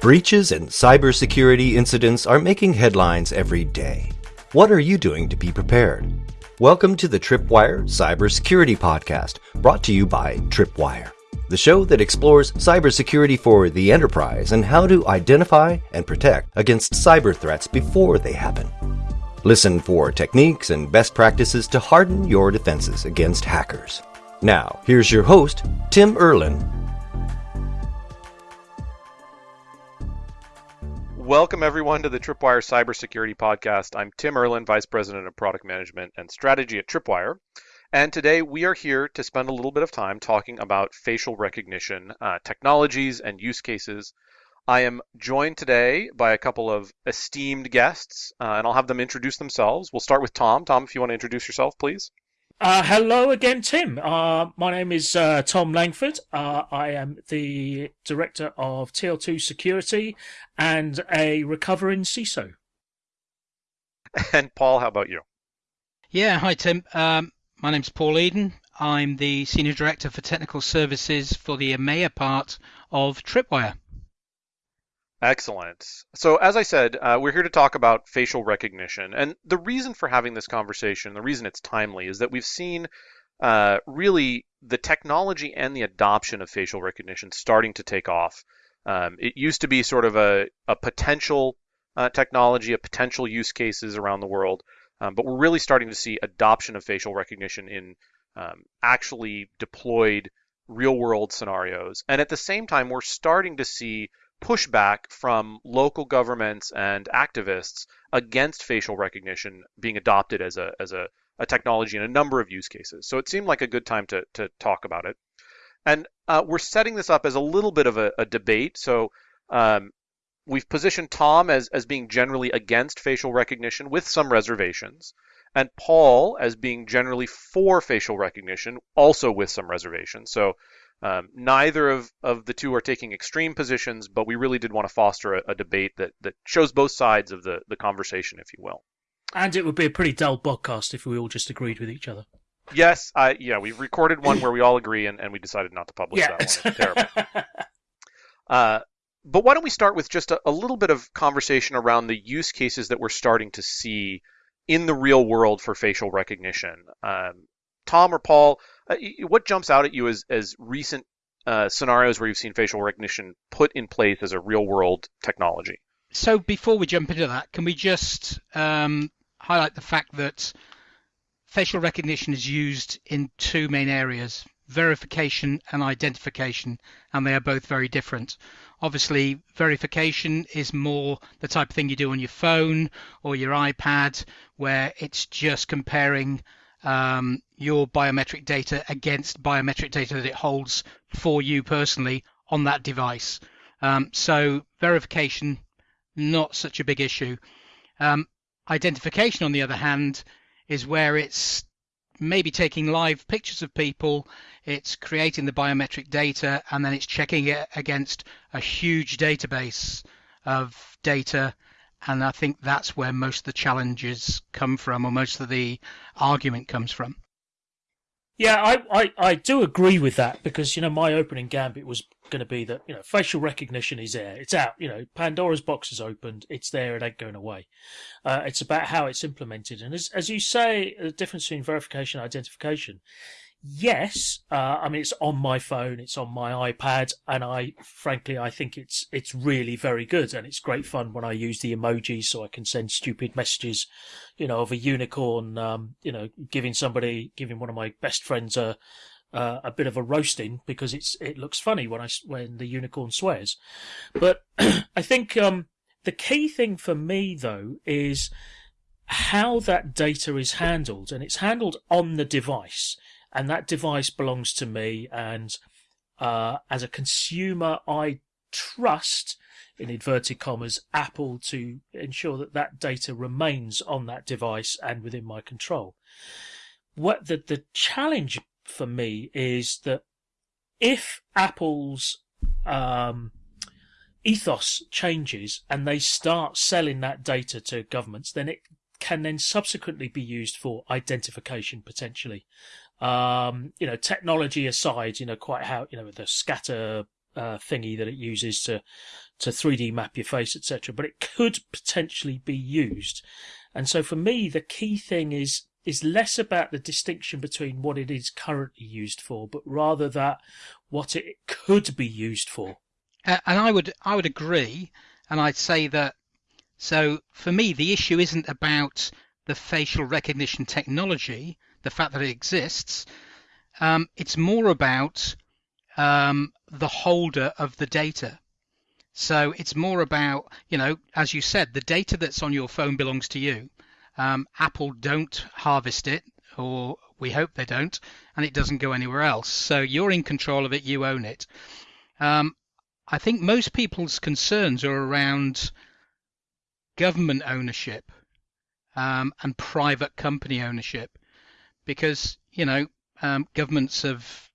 Breaches and cybersecurity incidents are making headlines every day. What are you doing to be prepared? Welcome to the Tripwire Cybersecurity Podcast, brought to you by Tripwire, the show that explores cybersecurity for the enterprise and how to identify and protect against cyber threats before they happen. Listen for techniques and best practices to harden your defenses against hackers. Now, here's your host, Tim Erlin Welcome, everyone, to the Tripwire Cybersecurity Podcast. I'm Tim Erlin, Vice President of Product Management and Strategy at Tripwire. And today we are here to spend a little bit of time talking about facial recognition uh, technologies and use cases. I am joined today by a couple of esteemed guests, uh, and I'll have them introduce themselves. We'll start with Tom. Tom, if you want to introduce yourself, please. Uh, hello again, Tim. Uh, my name is uh, Tom Langford. Uh, I am the director of TL2 Security and a recovering CISO. And Paul, how about you? Yeah, hi Tim. Um, my name's Paul Eden. I'm the senior director for technical services for the EMEA part of Tripwire. Excellent. So, as I said, uh, we're here to talk about facial recognition. And the reason for having this conversation, the reason it's timely, is that we've seen uh, really the technology and the adoption of facial recognition starting to take off. Um, it used to be sort of a, a potential uh, technology, a potential use cases around the world, um, but we're really starting to see adoption of facial recognition in um, actually deployed real world scenarios. And at the same time, we're starting to see pushback from local governments and activists against facial recognition being adopted as a as a, a technology in a number of use cases. So it seemed like a good time to to talk about it. And uh, we're setting this up as a little bit of a, a debate. So um, we've positioned Tom as as being generally against facial recognition with some reservations, and Paul as being generally for facial recognition, also with some reservations. So um, neither of, of the two are taking extreme positions, but we really did want to foster a, a, debate that, that shows both sides of the, the conversation, if you will. And it would be a pretty dull podcast if we all just agreed with each other. Yes, I yeah, we recorded one where we all agree, and, and we decided not to publish yeah. that one. It's terrible. uh, but why don't we start with just a, a little bit of conversation around the use cases that we're starting to see in the real world for facial recognition? Um, Tom or Paul, uh, what jumps out at you as, as recent uh, scenarios where you've seen facial recognition put in place as a real world technology? So before we jump into that, can we just um, highlight the fact that facial recognition is used in two main areas verification and identification, and they are both very different. Obviously, verification is more the type of thing you do on your phone or your iPad, where it's just comparing um, your biometric data against biometric data that it holds for you personally on that device. Um, so verification, not such a big issue. Um, identification, on the other hand, is where it's maybe taking live pictures of people, it's creating the biometric data, and then it's checking it against a huge database of data and I think that's where most of the challenges come from, or most of the argument comes from. Yeah, I, I, I do agree with that because, you know, my opening gambit was going to be that, you know, facial recognition is there. It's out. You know, Pandora's box is opened. It's there. It ain't going away. Uh, it's about how it's implemented. And as, as you say, the difference between verification and identification yes, uh, I mean it's on my phone, it's on my iPad, and I frankly I think it's it's really very good, and it's great fun when I use the emojis so I can send stupid messages, you know, of a unicorn, um, you know, giving somebody, giving one of my best friends a. Uh, a bit of a roasting because it's it looks funny when I when the unicorn swears, but I think um, the key thing for me though is how that data is handled, and it's handled on the device and that device belongs to me. And uh, as a consumer, I trust, in inverted commas, Apple to ensure that that data remains on that device and within my control. What the the challenge for me is that if Apple's um, ethos changes and they start selling that data to governments, then it can then subsequently be used for identification potentially um, you know, technology aside, you know, quite how, you know, the scatter uh, thingy that it uses to to 3D map your face, etc. But it could potentially be used, and so for me, the key thing is is less about the distinction between what it is currently used for, but rather that what it could be used for. Uh, and I would I would agree, and I'd say that. So for me, the issue isn't about the facial recognition technology, the fact that it exists. Um, it's more about um, the holder of the data. So it's more about, you know, as you said, the data that's on your phone belongs to you. Um, Apple don't harvest it, or we hope they don't, and it doesn't go anywhere else. So you're in control of it, you own it. Um, I think most people's concerns are around government ownership um, and private company ownership, because you know um, governments have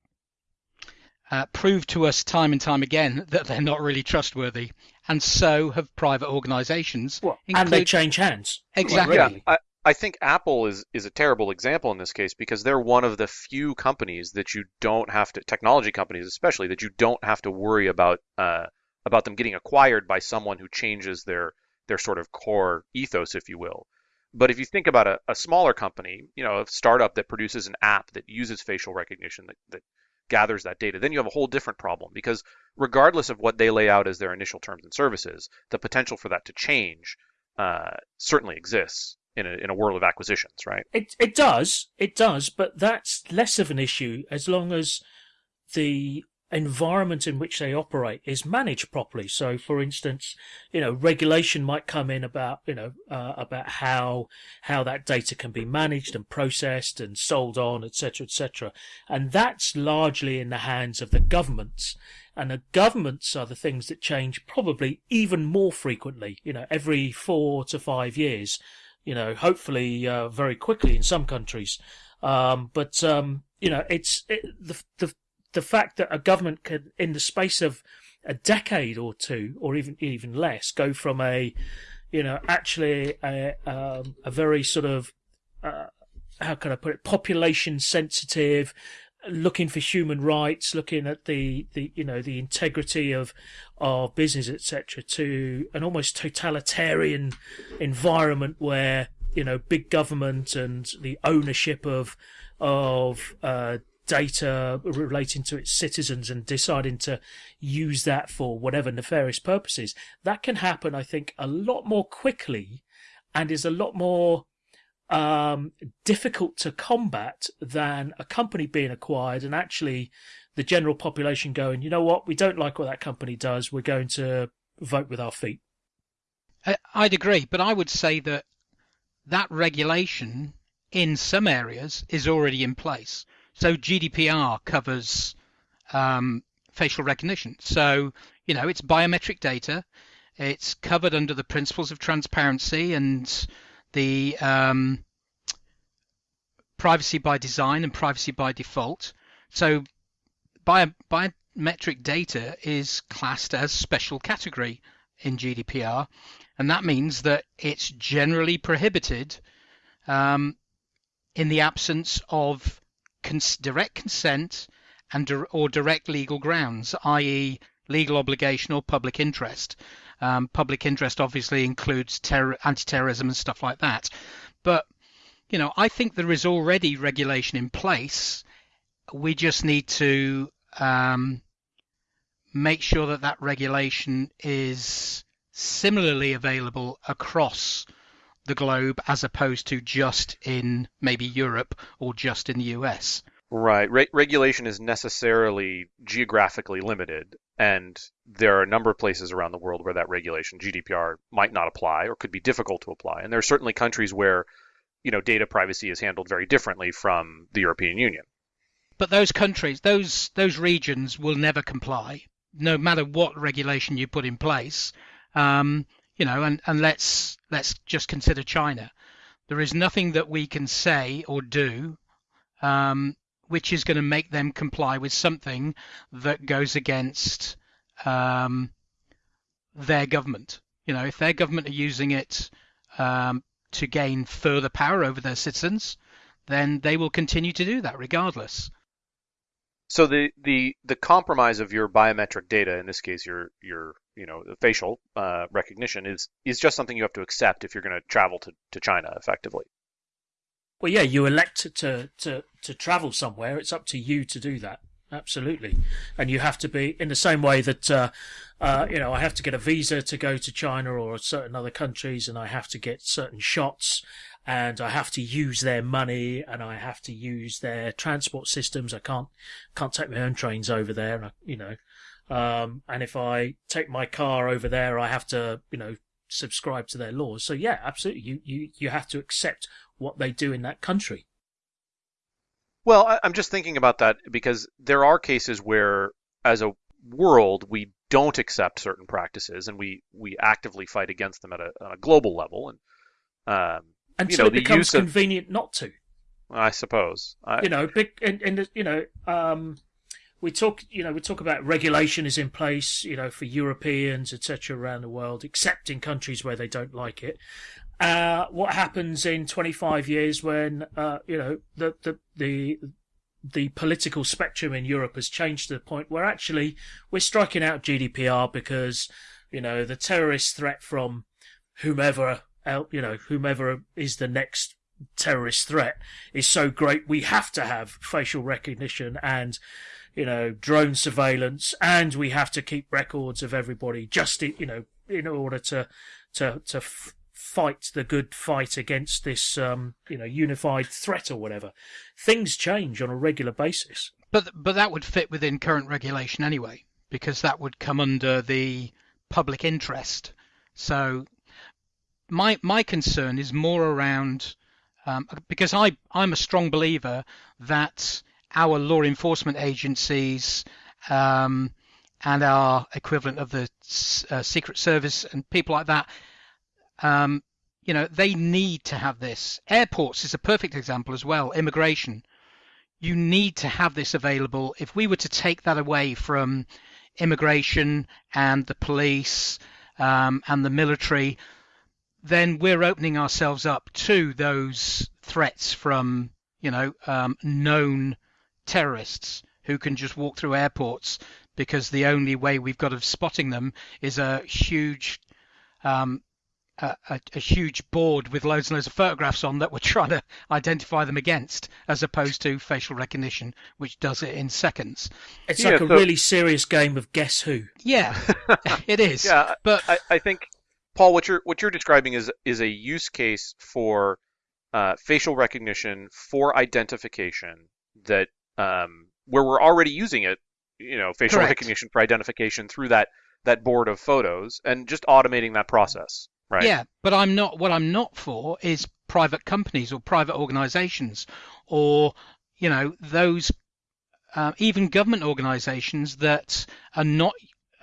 uh, proved to us time and time again that they're not really trustworthy, and so have private organisations. Well, and they change hands. Exactly. Yeah, I, I think Apple is is a terrible example in this case because they're one of the few companies that you don't have to technology companies especially that you don't have to worry about uh, about them getting acquired by someone who changes their their sort of core ethos, if you will. But if you think about a, a smaller company, you know, a startup that produces an app that uses facial recognition that, that gathers that data, then you have a whole different problem because regardless of what they lay out as their initial terms and services, the potential for that to change uh, certainly exists in a, in a world of acquisitions, right? It it does, it does, but that's less of an issue as long as the environment in which they operate is managed properly. So, for instance, you know, regulation might come in about you know uh, about how how that data can be managed and processed and sold on, etc., etc., and that's largely in the hands of the governments. And the governments are the things that change probably even more frequently. You know, every four to five years. You know, hopefully uh, very quickly in some countries. Um, but um, you know, it's it, the the the fact that a government can, in the space of a decade or two, or even even less, go from a, you know, actually a um, a very sort of uh, how can I put it, population sensitive, looking for human rights, looking at the, the you know the integrity of of business, etc., to an almost totalitarian environment where you know big government and the ownership of of uh, data relating to its citizens and deciding to use that for whatever nefarious purposes, that can happen, I think, a lot more quickly and is a lot more um, difficult to combat than a company being acquired and actually the general population going, you know what, we don't like what that company does, we're going to vote with our feet. I'd agree, but I would say that that regulation in some areas is already in place. So GDPR covers um, facial recognition. So, you know, it's biometric data. It's covered under the principles of transparency and the um, privacy by design and privacy by default. So, bio, biometric data is classed as special category in GDPR, and that means that it's generally prohibited um, in the absence of cons- direct consent and or direct legal grounds, i.e., legal obligation or public interest. Um, public interest obviously includes terror, anti-terrorism and stuff like that. But you know, I think there is already regulation in place. We just need to um, make sure that that regulation is similarly available across the globe as opposed to just in maybe Europe or just in the US. Right. Re- regulation is necessarily geographically limited, and there are a number of places around the world where that regulation, GDPR, might not apply or could be difficult to apply. And there are certainly countries where, you know, data privacy is handled very differently from the European Union. But those countries, those those regions will never comply, no matter what regulation you put in place. Um, you know, and, and let's let's just consider China. There is nothing that we can say or do um, which is going to make them comply with something that goes against um, their government. You know, if their government are using it um, to gain further power over their citizens, then they will continue to do that regardless. So the, the the compromise of your biometric data, in this case, your your you know facial uh, recognition, is is just something you have to accept if you're going to travel to, to China effectively. Well, yeah, you elect to, to, to travel somewhere. It's up to you to do that. Absolutely. And you have to be in the same way that, uh, uh, you know, I have to get a visa to go to China or certain other countries and I have to get certain shots and I have to use their money and I have to use their transport systems. I can't, can't take my own trains over there. You know, um, and if I take my car over there, I have to, you know, subscribe to their laws. So yeah, absolutely. You, you, you have to accept what they do in that country. Well, I'm just thinking about that because there are cases where, as a world, we don't accept certain practices and we, we actively fight against them at a, a global level. And um, until you know, it becomes of, convenient not to. I suppose. I, you know, big and, and you know, um, we talk, you know, we talk about regulation is in place, you know, for Europeans, etc., around the world, except in countries where they don't like it. Uh, what happens in 25 years when, uh, you know, the, the, the, the political spectrum in Europe has changed to the point where actually we're striking out GDPR because, you know, the terrorist threat from whomever, you know, whomever is the next terrorist threat is so great we have to have facial recognition and you know drone surveillance and we have to keep records of everybody just in, you know in order to to to f- fight the good fight against this, um, you know, unified threat or whatever. Things change on a regular basis. But but that would fit within current regulation anyway, because that would come under the public interest. So my my concern is more around um, because I I'm a strong believer that our law enforcement agencies um, and our equivalent of the uh, Secret Service and people like that um, you know, they need to have this. Airports is a perfect example as well. Immigration. You need to have this available. If we were to take that away from immigration and the police um, and the military, then we're opening ourselves up to those threats from, you know, um, known terrorists who can just walk through airports because the only way we've got of spotting them is a huge um, a, a, huge board with loads and loads of photographs on that we're trying to identify them against, as opposed to facial recognition, which does it in seconds. It's yeah, like a so, really serious game of guess who. Yeah, it is. Yeah, but I, I, think Paul, what you're what you're describing is is a use case for uh, facial recognition for identification that um, where we're already using it, you know, facial Correct. recognition for identification through that that board of photos and just automating that process. Right. Yeah, but I'm not. What I'm not for is private companies or private organisations, or you know those uh, even government organisations that are not,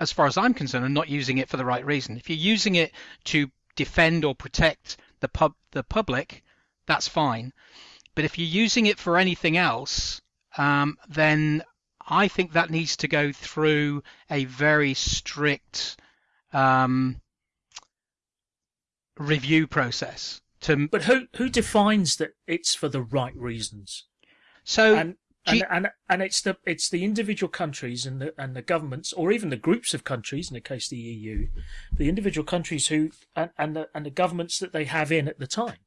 as far as I'm concerned, are not using it for the right reason. If you're using it to defend or protect the pub the public, that's fine. But if you're using it for anything else, um, then I think that needs to go through a very strict um, review process. To but who who defines that it's for the right reasons? So and and, and, and it's the it's the individual countries and the and the governments or even the groups of countries in the case of the EU, the individual countries who and and the, and the governments that they have in at the time.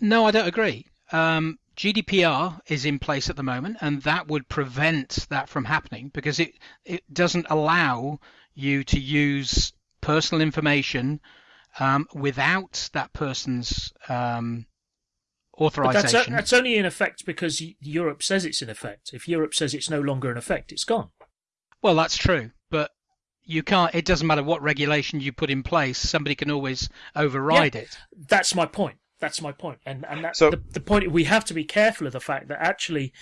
No, I don't agree. Um, GDPR is in place at the moment, and that would prevent that from happening because it it doesn't allow you to use personal information um, without that person's um, authorization. That's, that's, only in effect because Europe says it's in effect. If Europe says it's no longer in effect, it's gone. Well, that's true, but you can't. It doesn't matter what regulation you put in place. Somebody can always override yeah, it. That's my point. That's my point, and and that's so, the, the point. We have to be careful of the fact that actually,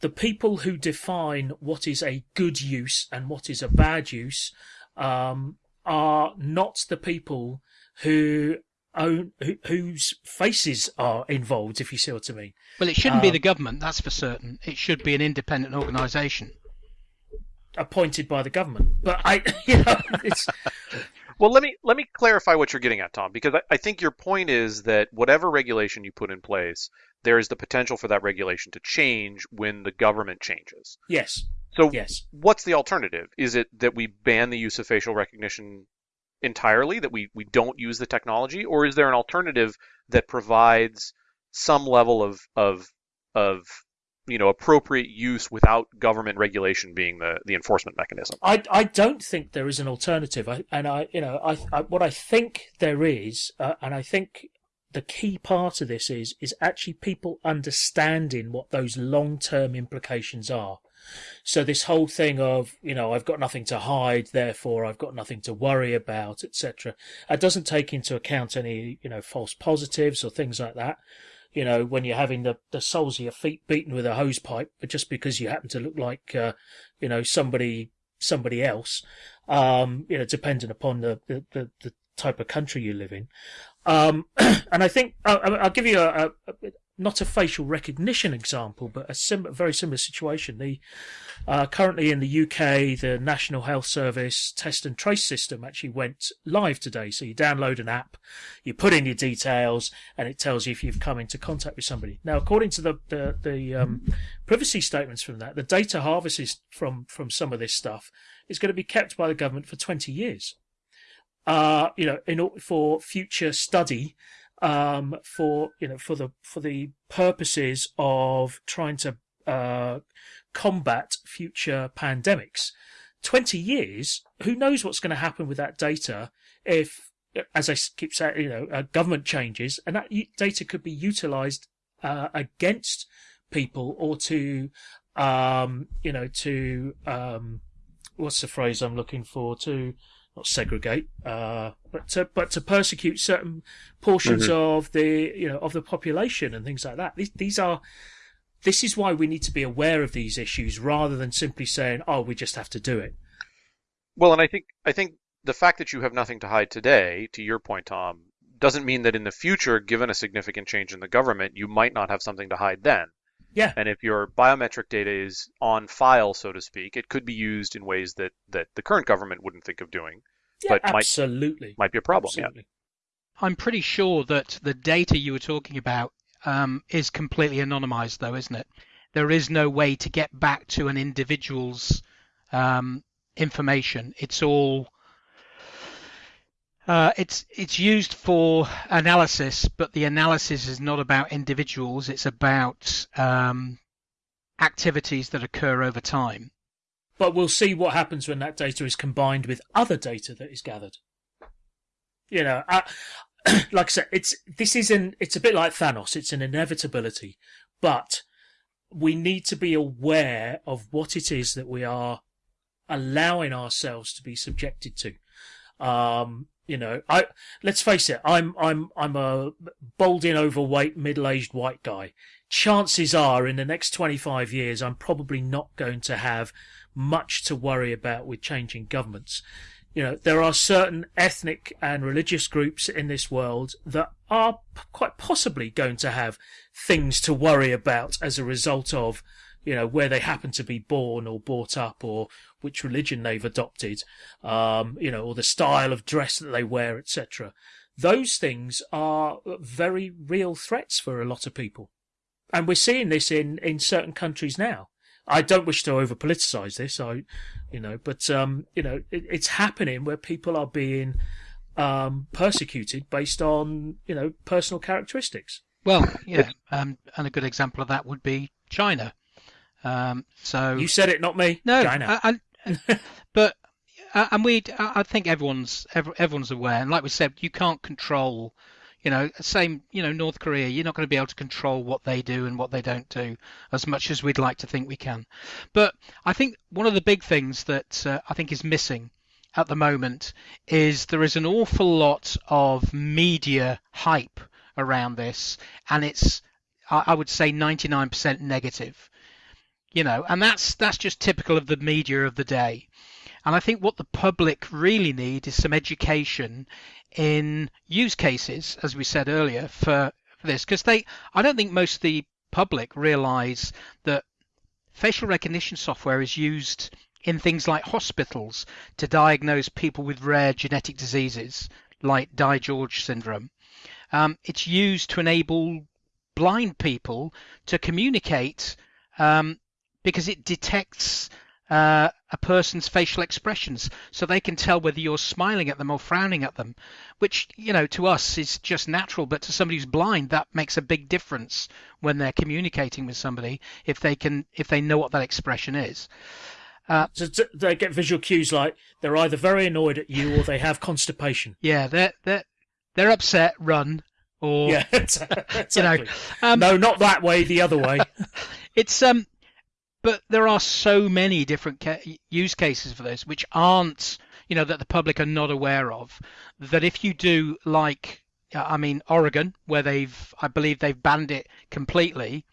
the people who define what is a good use and what is a bad use um, are not the people who own who, whose faces are involved. If you see what I mean. Well, it shouldn't um, be the government, that's for certain. It should be an independent organisation appointed by the government. But I, you know, it's Well, let me let me clarify what you're getting at, Tom, because I, I think your point is that whatever regulation you put in place, there is the potential for that regulation to change when the government changes. Yes. So, Yes. what's the alternative? Is it that we ban the use of facial recognition entirely, that we, we don't use the technology, or is there an alternative that provides some level of of of you know appropriate use without government regulation being the, the enforcement mechanism? I, I don't think there is an alternative, I, and I you know I, I what I think there is, uh, and I think the key part of this is is actually people understanding what those long term implications are. So this whole thing of you know I've got nothing to hide, therefore I've got nothing to worry about, etc. It doesn't take into account any you know false positives or things like that. You know when you're having the the soles of your feet beaten with a hose pipe, but just because you happen to look like uh, you know somebody somebody else, um, you know depending upon the the, the, the type of country you live in. Um, and I think I'll, I'll give you a, a, a not a facial recognition example, but a sim- very similar situation. The uh, currently in the UK, the National Health Service test and trace system actually went live today. So you download an app, you put in your details, and it tells you if you've come into contact with somebody. Now, according to the the, the um, privacy statements from that, the data harvested from from some of this stuff is going to be kept by the government for 20 years. Uh, you know, in for future study um, for you know for the for the purposes of trying to uh, combat future pandemics. Twenty years, who knows what's going to happen with that data if, as I keep saying, you know, uh, government changes, and that data could be utilised uh, against people or to, um, you know, to um, what's the phrase I'm looking for to not segregate, uh, but to but to persecute certain portions Mhm. of the you know of the population and things like that. These these are this is why we need to be aware of these issues rather than simply saying, "Oh, we just have to do it." Well, and I think I think the fact that you have nothing to hide today, to your point, Tom, doesn't mean that in the future, given a significant change in the government, you might not have something to hide then. Yeah. And if your biometric data is on file, so to speak, it could be used in ways that, that the current government wouldn't think of doing. Yeah, But might- absolutely. Might be a problem. absolutely. I'm pretty sure that the data you were talking about um, is completely anonymized, though, isn't it? There is no way to get back to an individual's um, information. It's all uh, it's it's used for analysis, but the analysis is not about individuals. It's about um, activities that occur over time. But we'll see what happens when that data is combined with other data that is gathered. You know, uh, like I said, it's this is an it's a bit like Thanos. It's an inevitability, but we need to be aware of what it is that we are allowing ourselves to be subjected to. Um, you know, I let's face it, I'm I'm I'm a balding, overweight, middle-aged white guy. Chances are, in the next 25 years, I'm probably not going to have much to worry about with changing governments. You know, there are certain ethnic and religious groups in this world that are quite possibly going to have things to worry about as a result of, you know, where they happen to be born or brought up or which religion they've adopted, um, you know, or the style of dress that they wear, etc. Those things are very real threats for a lot of people. And we're seeing this in, in certain countries now. I don't wish to over politicize this, I, you know, but, um, you know, it, it's happening where people are being, um, persecuted based on, you know, personal characteristics. Well, yeah, um, and a good example of that would be China. Um, so You said it, not me. no, China. I, I, but uh, and we, I think everyone's everyone's aware, and like we said, you can't control. You know, same. You know, North Korea, you're not going to be able to control what they do and what they don't do as much as we'd like to think we can. But I think one of the big things that uh, I think is missing at the moment is there is an awful lot of media hype around this, and it's I I would say 99% negative. You know, and that's that's just typical of the media of the day. And I think what the public really need is some education in use cases, as we said earlier, for, for this, because they I don't think most of the public realise that facial recognition software is used in things like hospitals to diagnose people with rare genetic diseases like DiGeorge syndrome. Um, it's used to enable blind people to communicate um, because it detects uh, a person's facial expressions so they can tell whether you're smiling at them or frowning at them which you know to us is just natural but to somebody who's blind that makes a big difference when they're communicating with somebody if they can if they know what that expression is. Uh, so they get visual cues like they're either very annoyed at you or they have constipation. Yeah they're they're they're upset run or yeah exactly. you know um, no not that way the other way. It's um but there are so many different ca- use cases for this which aren't you know that the public are not aware of that if you do like i mean oregon where they've i believe they've banned it completely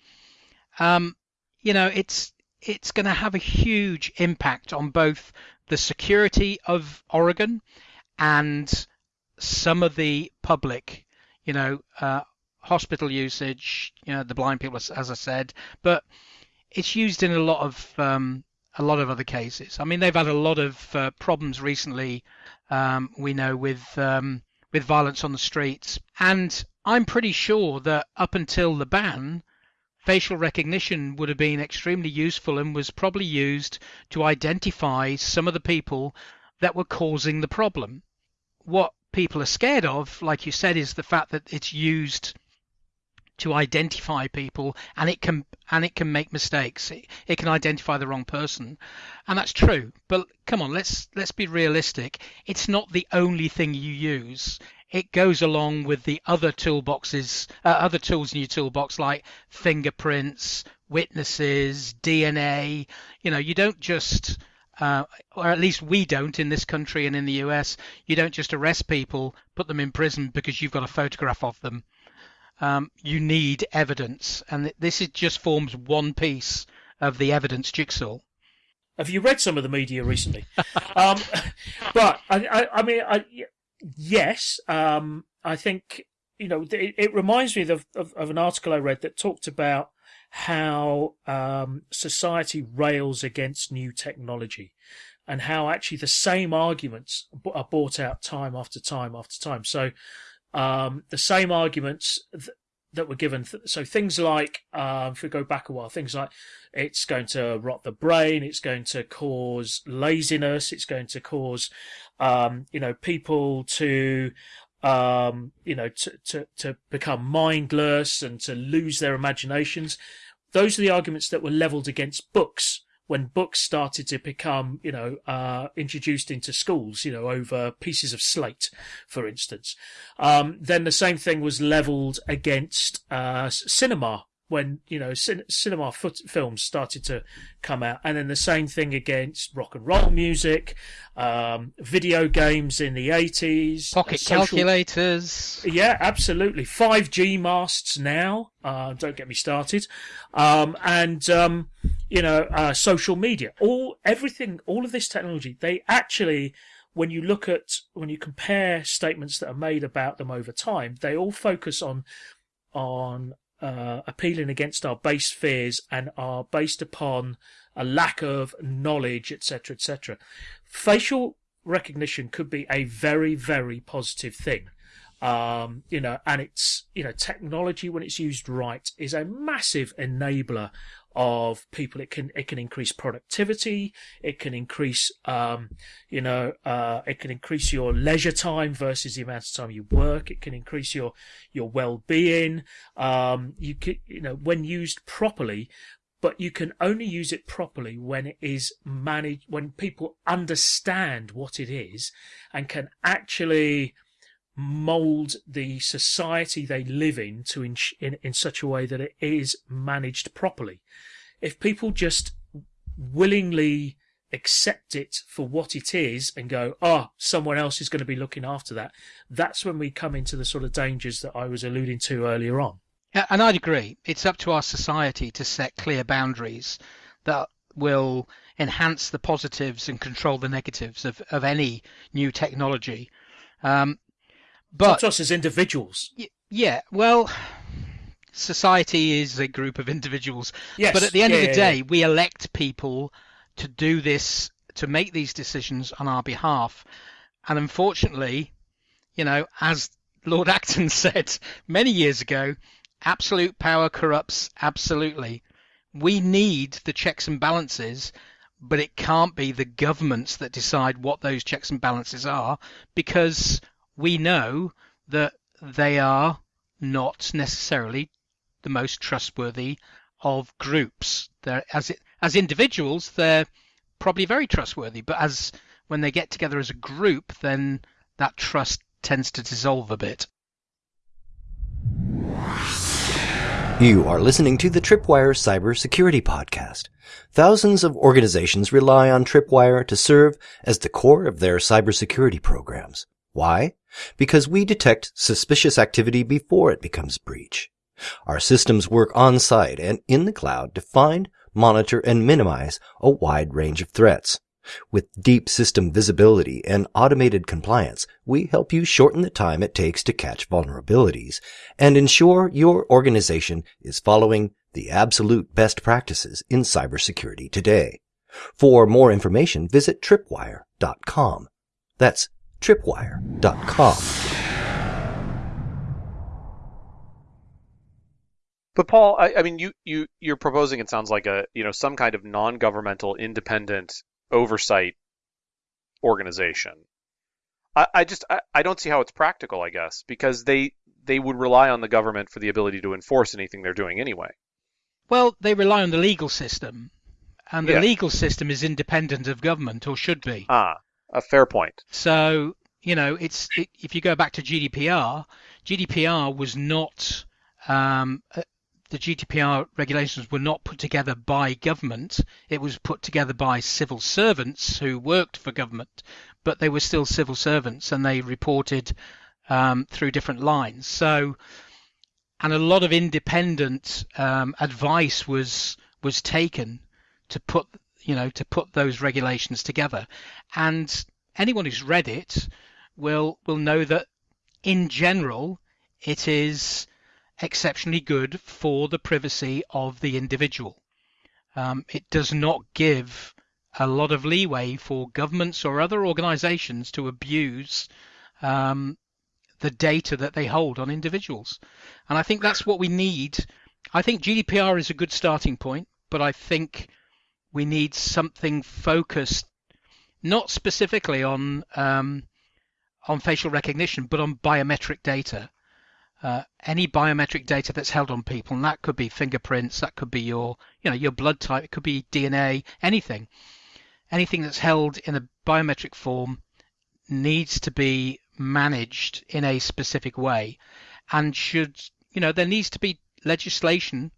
um you know it's it's going to have a huge impact on both the security of oregon and some of the public you know uh, hospital usage you know the blind people as i said. But it's used in a lot of um, a lot of other cases. I mean, they've had a lot of uh, problems recently. Um, we know with um, with violence on the streets, and I'm pretty sure that up until the ban, facial recognition would have been extremely useful and was probably used to identify some of the people that were causing the problem. What people are scared of, like you said, is the fact that it's used to identify people and it can and it can make mistakes. It, it can identify the wrong person. And that's true but come on let's let's be realistic. It's not the only thing you use. It goes along with the other toolboxes uh, other tools in your toolbox like fingerprints witnesses dna you know you don't just uh, or at least we don't in this country and in the US, you don't just arrest people, put them in prison because you've got a photograph of them um, you need evidence, and this is just forms one piece of the evidence jigsaw. Have you read some of the media recently? um, but I, I, I mean, I, yes, um, I think you know it, it reminds me of, of, of, an article I read that talked about how um, society rails against new technology, and how actually the same arguments are brought out time after time after time. So um, the same arguments th- that were given. Th- so things like, um, if we go back a while, things like it's going to rot the brain, it's going to cause laziness, it's going to cause, um, you know, people to, um, you know, to, to, to become mindless and to lose their imaginations. Those are the arguments that were leveled against books when books started to become, you know, uh, introduced into schools, you know, over pieces of slate, for instance. Um, then the same thing was leveled against uh, cinema when you know cin- cinema foot- films started to come out, and then the same thing against rock and roll music, um, video games in the eighties, pocket social... calculators. Yeah, absolutely. Five G masts now. Uh, don't get me started. Um, and um, you know, uh, social media, all everything, all of this technology, they actually. When you look at, when you compare statements that are made about them over time, they all focus on on uh, appealing against our base fears and are based upon a lack of knowledge, etc., etc. Facial recognition could be a very, very positive thing. Um, you know, and it's, you know, technology when it's used right is a massive enabler of people. It can, it can increase productivity. It can increase, um, you know, uh, it can increase your leisure time versus the amount of time you work. It can increase your, your well-being. Um, you can, you know, when used properly, but you can only use it properly when it is managed, when people understand what it is and can actually mold the society they live in to in, in, in such a way that it is managed properly. If people just willingly accept it for what it is and go, oh, someone else is going to be looking after that, that's when we come into the sort of dangers that I was alluding to earlier on. And I'd agree. It's up to our society to set clear boundaries that will enhance the positives and control the negatives of, of any new technology. Um, but us as individuals. Y- yeah, well, society is a group of individuals. Yes. But at the end yeah, of the yeah, day, yeah. we elect people to do this to make these decisions on our behalf. And unfortunately, you know, as Lord Acton said many years ago, absolute power corrupts absolutely. We need the checks and balances, but it can't be the governments that decide what those checks and balances are because we know that they are not necessarily the most trustworthy of groups. They're, as it, as individuals, they're probably very trustworthy, but as when they get together as a group, then that trust tends to dissolve a bit. You are listening to the Tripwire Cybersecurity Podcast. Thousands of organizations rely on Tripwire to serve as the core of their cybersecurity programs. Why? Because we detect suspicious activity before it becomes breach. Our systems work on site and in the cloud to find, monitor, and minimize a wide range of threats. With deep system visibility and automated compliance, we help you shorten the time it takes to catch vulnerabilities and ensure your organization is following the absolute best practices in cybersecurity today. For more information, visit tripwire.com. That's tripwire.com. But Paul, I, I, mean, you you you're proposing it sounds like a you know some kind of non-governmental, independent oversight organization. I, I just I, I don't see how it's practical. I guess because they they would rely on the government for the ability to enforce anything they're doing anyway. Well, they rely on the legal system, and the Yeah. legal system is independent of government, or should be. Ah, a fair point. So, you know, it's it, if you go back to GDPR, GDPR was not um, uh, the GDPR regulations were not put together by government. It was put together by civil servants who worked for government, but they were still civil servants and they reported um, through different lines. So, and a lot of independent um, advice was was taken to put you know to put those regulations together. And anyone who's read it will will know that in general it is exceptionally good for the privacy of the individual. Um, it does not give a lot of leeway for governments or other organizations to abuse um, the data that they hold on individuals. And i think that's what we need. I think gdpr is a good starting point but i think we need something focused not specifically on um, on facial recognition, but on biometric data. Uh, any biometric data that's held on people, and that could be fingerprints, that could be your you know your blood type, it could be DNA, anything, anything that's held in a biometric form needs to be managed in a specific way, and should you know there needs to be legislation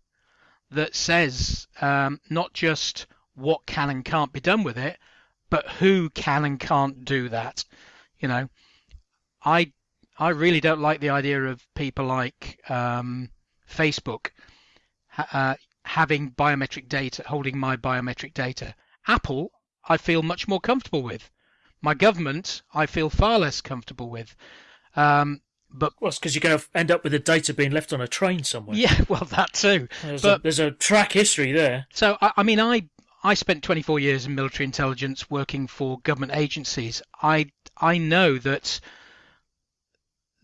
that says um, not just what can and can't be done with it, but who can and can't do that. You know, I I really don't like the idea of people like um, Facebook uh, having biometric data, holding my biometric data. Apple, I feel much more comfortable with. My government, I feel far less comfortable with. Um, but Well, it's because you're going to end up with the data being left on a train somewhere. yeah, well, that too. There's, but- a, there's a track history there. So, I, I mean, I I spent 24 years in military intelligence working for government agencies. I I know that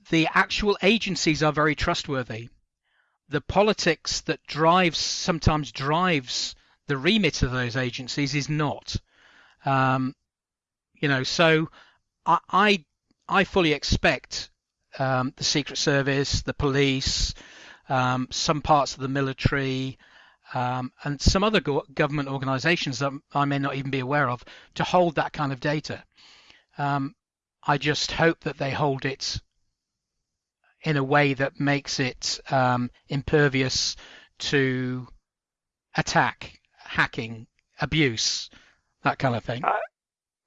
the actual agencies are very trustworthy. The politics that drives sometimes drives the remit of those agencies is not. Um, you know, so I I, I fully expect um, the Secret Service, the police, um, some parts of the military, um, and some other go- government organisations that I may not even be aware of to hold that kind of data. Um, I just hope that they hold it in a way that makes it um, impervious to attack, hacking, abuse, that kind of thing.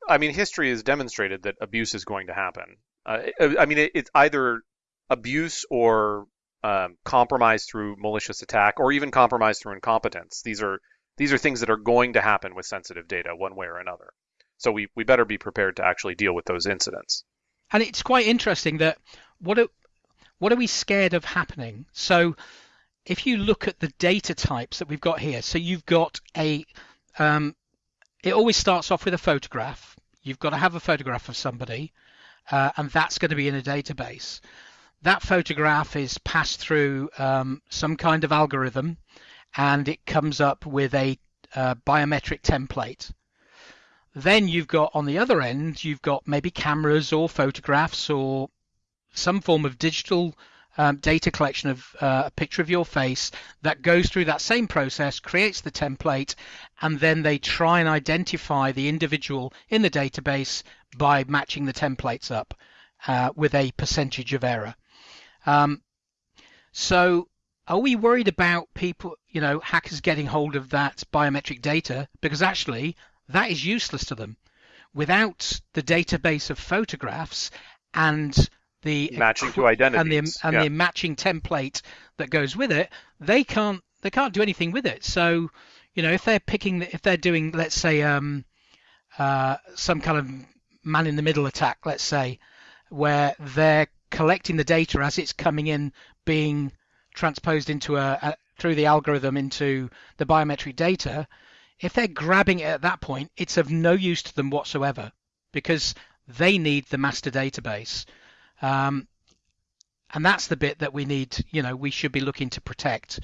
I mean, history has demonstrated that abuse is going to happen. Uh, I I mean, it, it's either abuse or um, compromise through malicious attack, or even compromise through incompetence. These are these are things that are going to happen with sensitive data, one way or another. So we, we better be prepared to actually deal with those incidents. and it's quite interesting that what are, what are we scared of happening? So if you look at the data types that we've got here, so you've got a um, it always starts off with a photograph. You've got to have a photograph of somebody, uh, and that's going to be in a database. That photograph is passed through um, some kind of algorithm, and it comes up with a uh, biometric template. Then you've got on the other end, you've got maybe cameras or photographs or some form of digital um, data collection of uh, a picture of your face that goes through that same process, creates the template, and then they try and identify the individual in the database by matching the templates up uh, with a percentage of error. Um, so, are we worried about people, you know, hackers getting hold of that biometric data? Because actually, that is useless to them. Without the database of photographs and the matching to identity and the and yeah. the matching template that goes with it, they can't they can't do anything with it. So, you know, if they're picking if they're doing let's say um, uh, some kind of man in the middle attack, let's say, where they're collecting the data as it's coming in, being transposed into a, a through the algorithm into the biometric data. If they're grabbing it at that point, it's of no use to them whatsoever because they need the master database. Um, and that's the bit that we need, you know, we should be looking to protect.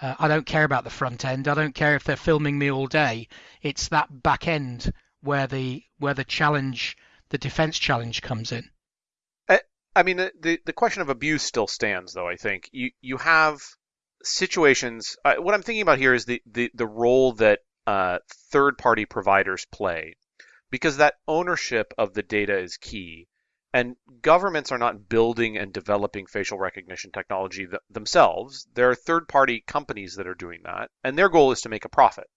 Uh, I don't care about the front end. I don't care if they're filming me all day. It's that back end where the where the challenge, the defense challenge comes in. I mean, the, the, the question of abuse still stands, though. I think you you have situations. Uh, what I'm thinking about here is the the, the role that uh, third party providers play, because that ownership of the data is key. And governments are not building and developing facial recognition technology th- themselves. There are third party companies that are doing that, and their goal is to make a profit.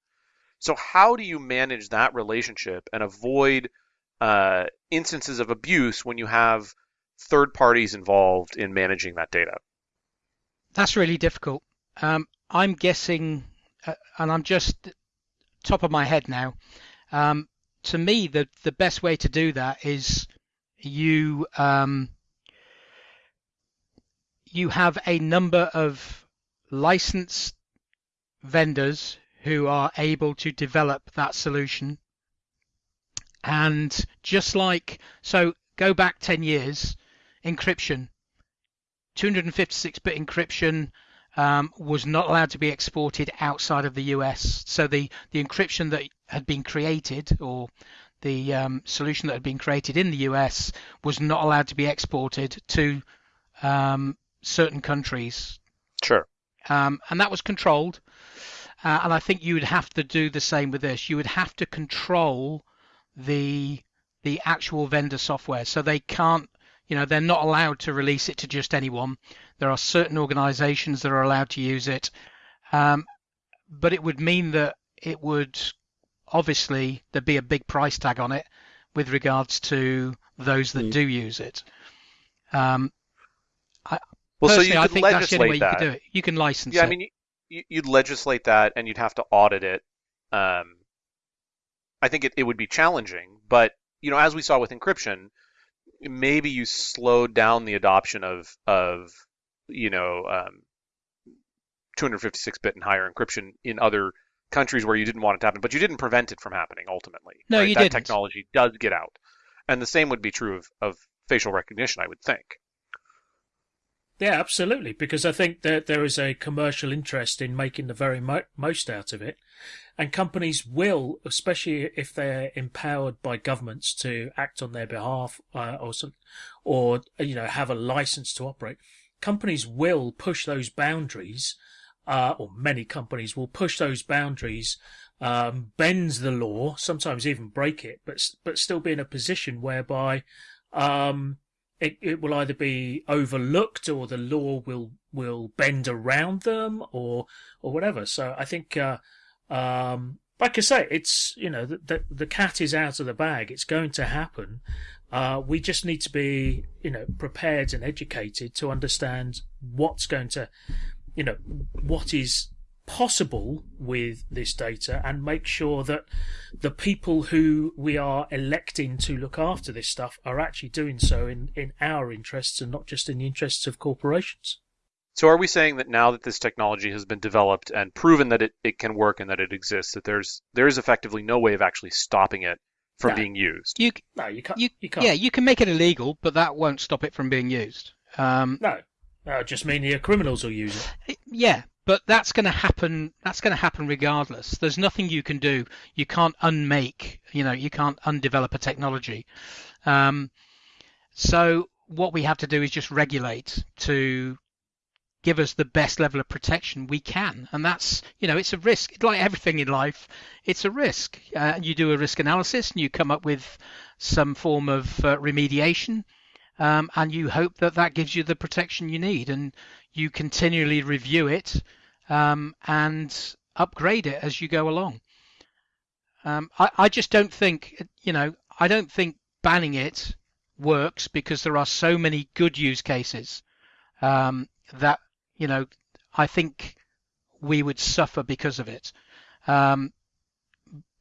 So, how do you manage that relationship and avoid uh, instances of abuse when you have third parties involved in managing that data? That's really difficult. Um, I'm guessing, uh, and I'm just top of my head now. Um, to me, the the best way to do that is you um, you have a number of licensed vendors who are able to develop that solution. And just like, so go back 10 years, encryption, 256 bit encryption um, was not allowed to be exported outside of the US. So the, the encryption that had been created or the um, solution that had been created in the US was not allowed to be exported to um, certain countries. Sure. Um, and that was controlled. Uh, and I think you would have to do the same with this. You would have to control the the actual vendor software, so they can't. You know, they're not allowed to release it to just anyone. There are certain organisations that are allowed to use it, um, but it would mean that it would obviously there'd be a big price tag on it with regards to those that mm. do use it. Um, I, well, so you could I think that's the only way that. you could do it. You can license yeah, it. Yeah, I mean, you, would legislate that, and you'd have to audit it. Um, I think it, it would be challenging, but you know, as we saw with encryption, maybe you slowed down the adoption of of you know um, 256-bit and higher encryption in other countries where you didn't want it to happen, but you didn't prevent it from happening ultimately. No, right? you that didn't. technology does get out. And the same would be true of, of facial recognition, I would think. Yeah, absolutely. Because I think that there is a commercial interest in making the very mo- most out of it. And companies will, especially if they're empowered by governments to act on their behalf, uh, or some, or, you know, have a license to operate, companies will push those boundaries uh, or many companies will push those boundaries, um, bend the law, sometimes even break it, but but still be in a position whereby um, it, it will either be overlooked or the law will will bend around them or or whatever. So I think, uh, um, like I say, it's you know the, the, the cat is out of the bag. It's going to happen. Uh, we just need to be you know prepared and educated to understand what's going to you know, what is possible with this data and make sure that the people who we are electing to look after this stuff are actually doing so in, in our interests and not just in the interests of corporations. So are we saying that now that this technology has been developed and proven that it, it can work and that it exists, that there's there is effectively no way of actually stopping it from No. being used? You, No, you can't. you, You can't. yeah, you can make it illegal, but that won't stop it from being used. Um, No. That would just mean the criminals will use it. Yeah, but that's going to happen. That's going to happen regardless. There's nothing you can do. You can't unmake. You know, you can't undevelop a technology. Um, so what we have to do is just regulate to give us the best level of protection we can, and that's you know it's a risk. Like everything in life, it's a risk. Uh, you do a risk analysis and you come up with some form of uh, remediation um, and you hope that that gives you the protection you need, and you continually review it um, and upgrade it as you go along. Um, I, I just don't think, you know, I don't think banning it works because there are so many good use cases um, that, you know, I think we would suffer because of it. Um,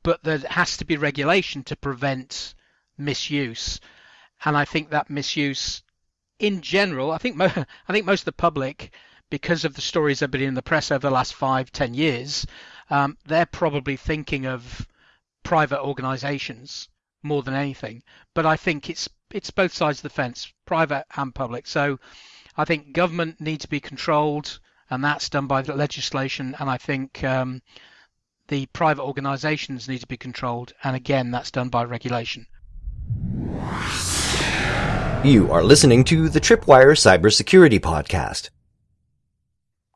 but there has to be regulation to prevent misuse and I think that misuse, in general, I think mo- I think most of the public, because of the stories that have been in the press over the last five, ten years, um, they're probably thinking of private organisations more than anything. But I think it's it's both sides of the fence, private and public. So I think government needs to be controlled, and that's done by the legislation. And I think um, the private organisations need to be controlled, and again, that's done by regulation. You are listening to the Tripwire Cybersecurity Podcast.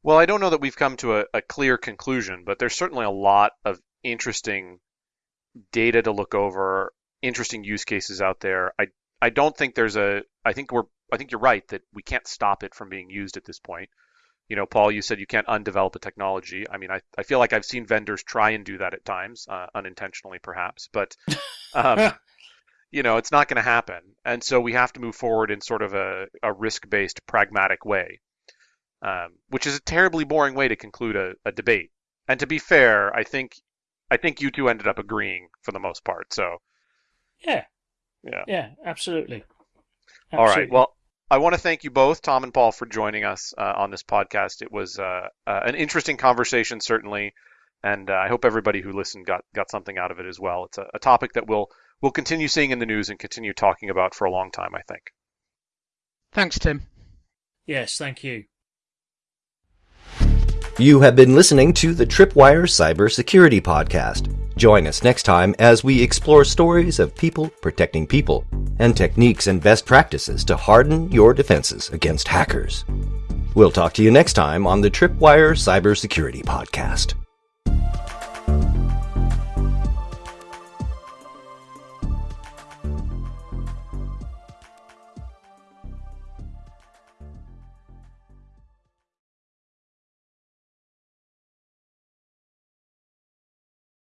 Well, I don't know that we've come to a, a clear conclusion, but there's certainly a lot of interesting data to look over, interesting use cases out there. I I don't think there's a I think we're I think you're right that we can't stop it from being used at this point. You know, Paul, you said you can't undevelop a technology. I mean, I, I feel like I've seen vendors try and do that at times, uh, unintentionally perhaps, but um, you know, it's not going to happen. And so we have to move forward in sort of a, a risk based, pragmatic way, um, which is a terribly boring way to conclude a, a debate. And to be fair, I think I think you two ended up agreeing for the most part. So Yeah. Yeah. Yeah. Absolutely. all right, well. I want to thank you both, Tom and Paul, for joining us uh, on this podcast. It was uh, uh, an interesting conversation, certainly, and uh, I hope everybody who listened got got something out of it as well. It's a, a topic that we'll we'll continue seeing in the news and continue talking about for a long time. I think. Thanks, Tim. Yes. Thank you. You have been listening to the Tripwire Cybersecurity Podcast. Join us next time as we explore stories of people protecting people and techniques and best practices to harden your defenses against hackers. We'll talk to you next time on the Tripwire Cybersecurity Podcast.